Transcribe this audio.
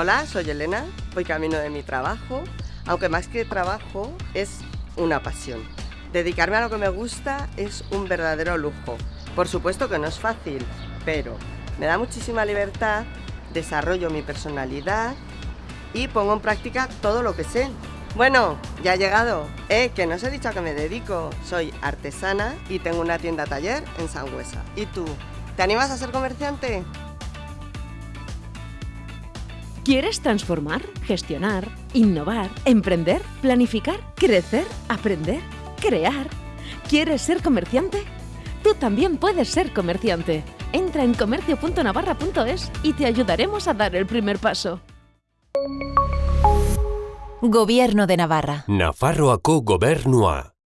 Hola, soy Elena, voy camino de mi trabajo, aunque más que trabajo es una pasión. Dedicarme a lo que me gusta es un verdadero lujo. Por supuesto que no es fácil, pero me da muchísima libertad, desarrollo mi personalidad y pongo en práctica todo lo que sé. Bueno, ya he llegado. Eh, que no os he dicho a qué me dedico. Soy artesana y tengo una tienda taller en Sangüesa. ¿Y tú? ¿Te animas a ser comerciante? ¿Quieres transformar, gestionar, innovar, emprender, planificar, crecer, aprender, crear? ¿Quieres ser comerciante? Tú también puedes ser comerciante. Entra en comercio.navarra.es y te ayudaremos a dar el primer paso. Gobierno de Navarra. Nafarroako gobernua.